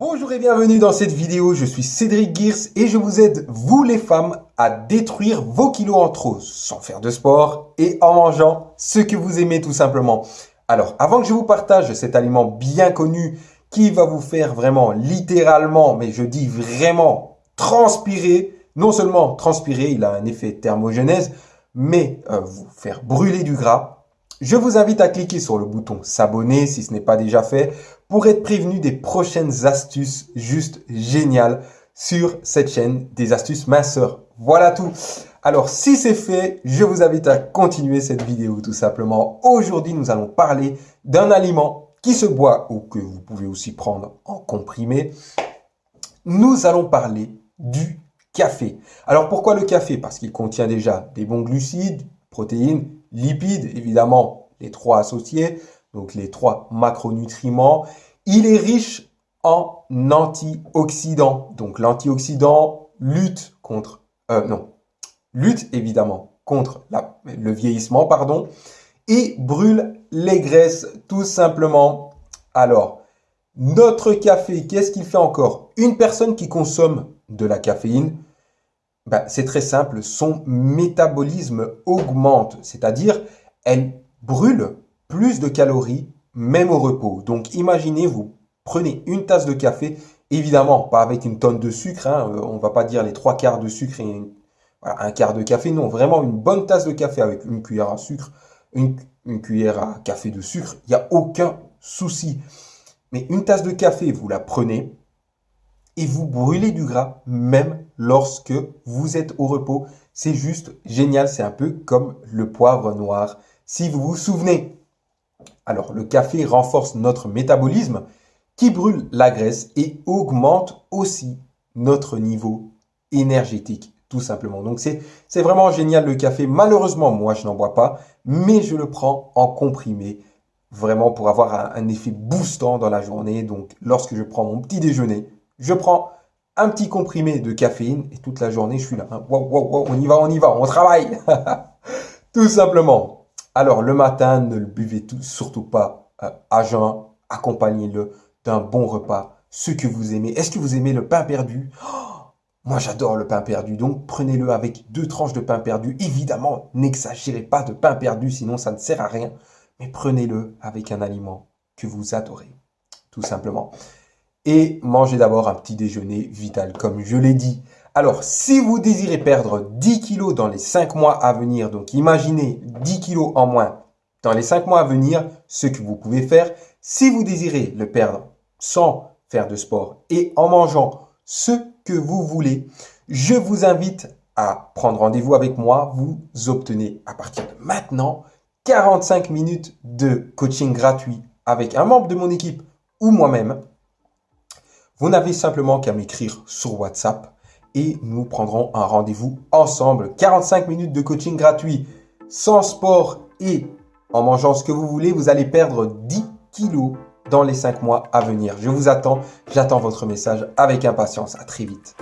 Bonjour et bienvenue dans cette vidéo, je suis Cédric Gears et je vous aide, vous les femmes, à détruire vos kilos en trop sans faire de sport et en mangeant ce que vous aimez tout simplement. Alors, avant que je vous partage cet aliment bien connu qui va vous faire vraiment littéralement, mais je dis vraiment transpirer, non seulement transpirer, il a un effet thermogenèse, mais euh, vous faire brûler du gras, je vous invite à cliquer sur le bouton s'abonner si ce n'est pas déjà fait pour être prévenu des prochaines astuces juste géniales sur cette chaîne des astuces minceurs. Voilà tout. Alors si c'est fait, je vous invite à continuer cette vidéo tout simplement. Aujourd'hui, nous allons parler d'un aliment qui se boit ou que vous pouvez aussi prendre en comprimé. Nous allons parler du café. Alors pourquoi le café? Parce qu'il contient déjà des bons glucides, protéines, lipides, évidemment les trois associés, donc les trois macronutriments. Il est riche en antioxydants. Donc l'antioxydant lutte contre, euh, non, lutte évidemment contre le vieillissement, pardon, et brûle les graisses tout simplement. Alors, notre café, qu'est-ce qu'il fait encore? Une personne qui consomme de la caféine ben, c'est très simple, son métabolisme augmente, c'est-à-dire elle brûle plus de calories même au repos. Donc imaginez, vous prenez une tasse de café, évidemment pas avec une tonne de sucre, hein, euh, on va pas dire les trois quarts de sucre et un quart de café, non, vraiment une bonne tasse de café avec une cuillère à sucre, une cuillère à café de sucre, il n'y a aucun souci. Mais une tasse de café, vous la prenez, et vous brûlez du gras même lorsque vous êtes au repos. C'est juste génial, c'est un peu comme le poivre noir. Si vous vous souvenez, alors le café renforce notre métabolisme qui brûle la graisse et augmente aussi notre niveau énergétique tout simplement. Donc c'est vraiment génial le café. Malheureusement, moi je n'en bois pas, mais je le prends en comprimé vraiment pour avoir un, un effet boostant dans la journée. Donc lorsque je prends mon petit déjeuner, je prends un petit comprimé de caféine et toute la journée, je suis là. Hein. on y va, on y va, on travaille. tout simplement. Alors, le matin, ne le buvez surtout pas euh, à jeun. Accompagnez-le d'un bon repas, ce que vous aimez. Est-ce que vous aimez le pain perdu? Moi, j'adore le pain perdu, donc prenez-le avec deux tranches de pain perdu. Évidemment, n'exagérez pas de pain perdu, sinon ça ne sert à rien. Mais prenez-le avec un aliment que vous adorez, tout simplement et mangez d'abord un petit déjeuner vital, comme je l'ai dit. Alors, si vous désirez perdre 10 kilos dans les 5 mois à venir, donc imaginez 10 kilos en moins dans les 5 mois à venir, ce que vous pouvez faire, si vous désirez le perdre sans faire de sport et en mangeant ce que vous voulez, je vous invite à prendre rendez-vous avec moi. Vous obtenez à partir de maintenant 45 minutes de coaching gratuit avec un membre de mon équipe ou moi-même vous n'avez simplement qu'à m'écrire sur WhatsApp et nous prendrons un rendez-vous ensemble. 45 minutes de coaching gratuit, sans sport et en mangeant ce que vous voulez, vous allez perdre 10 kilos dans les 5 mois à venir. Je vous attends, j'attends votre message avec impatience. À très vite.